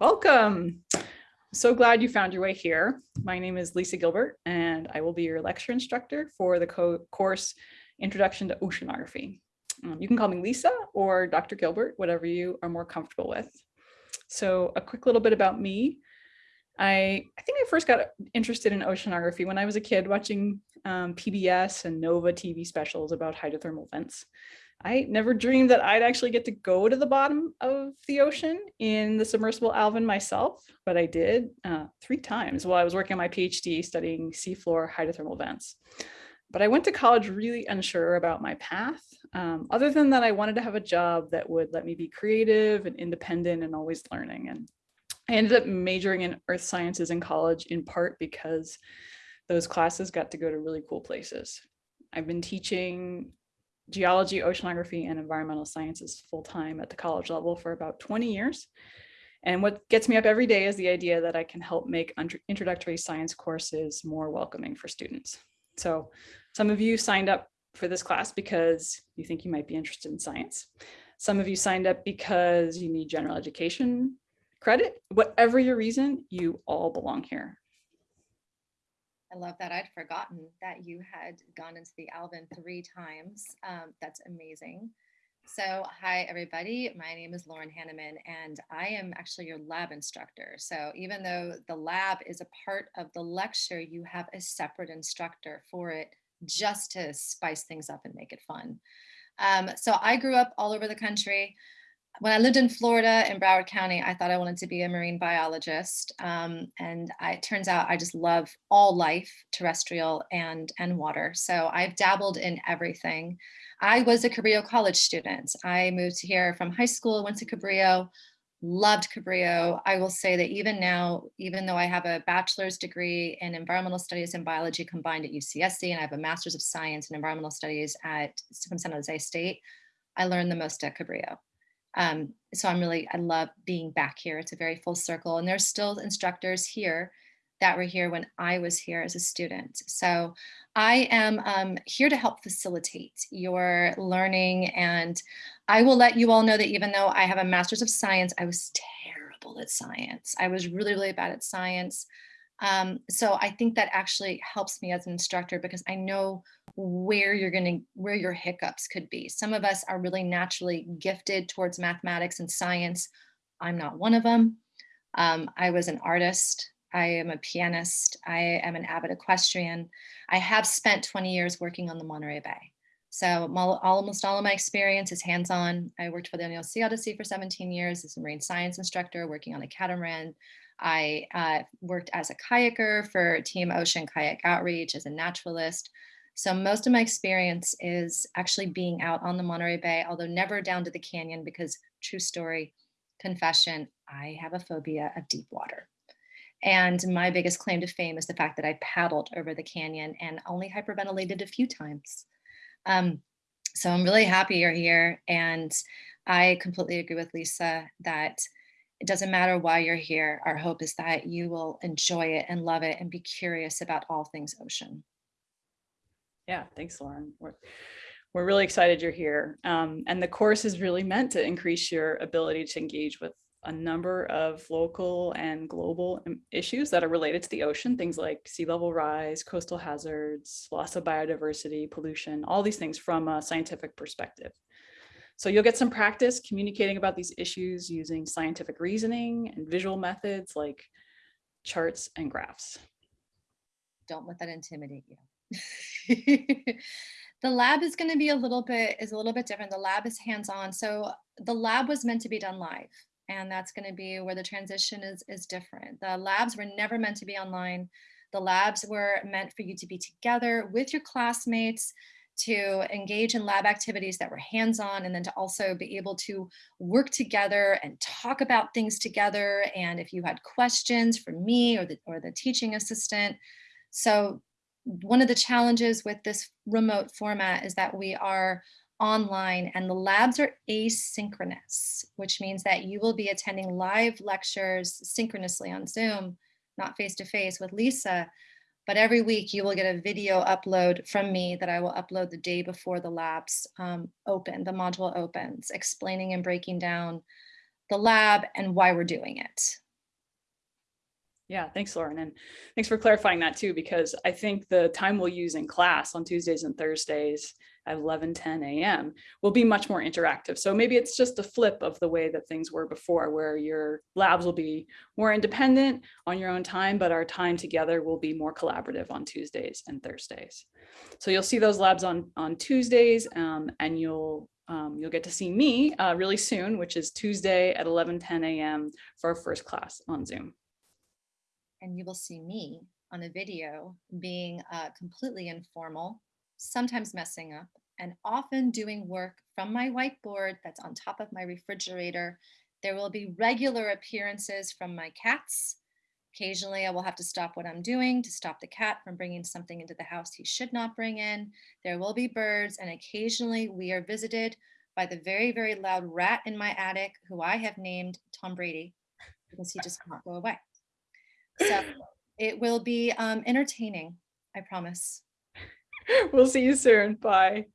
Welcome. So glad you found your way here. My name is Lisa Gilbert, and I will be your lecture instructor for the co course Introduction to Oceanography. Um, you can call me Lisa or Dr. Gilbert, whatever you are more comfortable with. So a quick little bit about me. I, I think I first got interested in oceanography when I was a kid watching um, PBS and NOVA TV specials about hydrothermal vents. I never dreamed that I'd actually get to go to the bottom of the ocean in the submersible Alvin myself, but I did uh, three times while I was working on my PhD studying seafloor hydrothermal vents. But I went to college really unsure about my path, um, other than that I wanted to have a job that would let me be creative and independent and always learning. And I ended up majoring in earth sciences in college in part because those classes got to go to really cool places. I've been teaching geology, oceanography, and environmental sciences full-time at the college level for about 20 years. And what gets me up every day is the idea that I can help make introductory science courses more welcoming for students. So some of you signed up for this class because you think you might be interested in science. Some of you signed up because you need general education credit. Whatever your reason, you all belong here. I love that. I'd forgotten that you had gone into the Alvin three times. Um, that's amazing. So hi, everybody. My name is Lauren Hanneman, and I am actually your lab instructor. So even though the lab is a part of the lecture, you have a separate instructor for it just to spice things up and make it fun. Um, so I grew up all over the country when I lived in Florida in Broward County, I thought I wanted to be a marine biologist. Um, and I, it turns out I just love all life, terrestrial and, and water. So I've dabbled in everything. I was a Cabrillo College student. I moved here from high school, went to Cabrillo, loved Cabrillo. I will say that even now, even though I have a bachelor's degree in environmental studies and biology combined at UCSC, and I have a master's of science in environmental studies at from San Jose State, I learned the most at Cabrillo. Um, so I'm really, I love being back here. It's a very full circle and there's still instructors here that were here when I was here as a student. So I am um, here to help facilitate your learning and I will let you all know that even though I have a master's of science, I was terrible at science. I was really, really bad at science. Um, so I think that actually helps me as an instructor because I know where you're going to, where your hiccups could be. Some of us are really naturally gifted towards mathematics and science. I'm not one of them. Um, I was an artist. I am a pianist. I am an avid equestrian. I have spent 20 years working on the Monterey Bay. So almost all of my experience is hands-on. I worked for the O'Neill Sea Odyssey for 17 years as a marine science instructor, working on a catamaran, I uh, worked as a kayaker for Team Ocean Kayak Outreach as a naturalist. So most of my experience is actually being out on the Monterey Bay, although never down to the canyon because true story, confession, I have a phobia of deep water. And my biggest claim to fame is the fact that I paddled over the canyon and only hyperventilated a few times. Um, so I'm really happy you're here. And I completely agree with Lisa that it doesn't matter why you're here. Our hope is that you will enjoy it and love it and be curious about all things ocean. Yeah, thanks, Lauren. We're, we're really excited you're here. Um, and the course is really meant to increase your ability to engage with a number of local and global um, issues that are related to the ocean, things like sea level rise, coastal hazards, loss of biodiversity, pollution, all these things from a scientific perspective. So you'll get some practice communicating about these issues using scientific reasoning and visual methods like charts and graphs. Don't let that intimidate you. the lab is going to be a little bit is a little bit different. The lab is hands-on. So the lab was meant to be done live and that's going to be where the transition is is different. The labs were never meant to be online. The labs were meant for you to be together with your classmates to engage in lab activities that were hands-on and then to also be able to work together and talk about things together. And if you had questions for me or the, or the teaching assistant. So one of the challenges with this remote format is that we are online and the labs are asynchronous, which means that you will be attending live lectures synchronously on Zoom, not face-to-face -face with Lisa, but every week you will get a video upload from me that I will upload the day before the labs um, open, the module opens, explaining and breaking down the lab and why we're doing it. Yeah, thanks, Lauren. And thanks for clarifying that too, because I think the time we'll use in class on Tuesdays and Thursdays at 11, 10 a.m. will be much more interactive. So maybe it's just a flip of the way that things were before, where your labs will be more independent on your own time, but our time together will be more collaborative on Tuesdays and Thursdays. So you'll see those labs on, on Tuesdays um, and you'll um, you'll get to see me uh, really soon, which is Tuesday at 11, 10 a.m. for our first class on Zoom and you will see me on a video being uh, completely informal, sometimes messing up, and often doing work from my whiteboard that's on top of my refrigerator. There will be regular appearances from my cats. Occasionally, I will have to stop what I'm doing to stop the cat from bringing something into the house he should not bring in. There will be birds, and occasionally we are visited by the very, very loud rat in my attic, who I have named Tom Brady because he just can't go away. So it will be um, entertaining, I promise. We'll see you soon. Bye.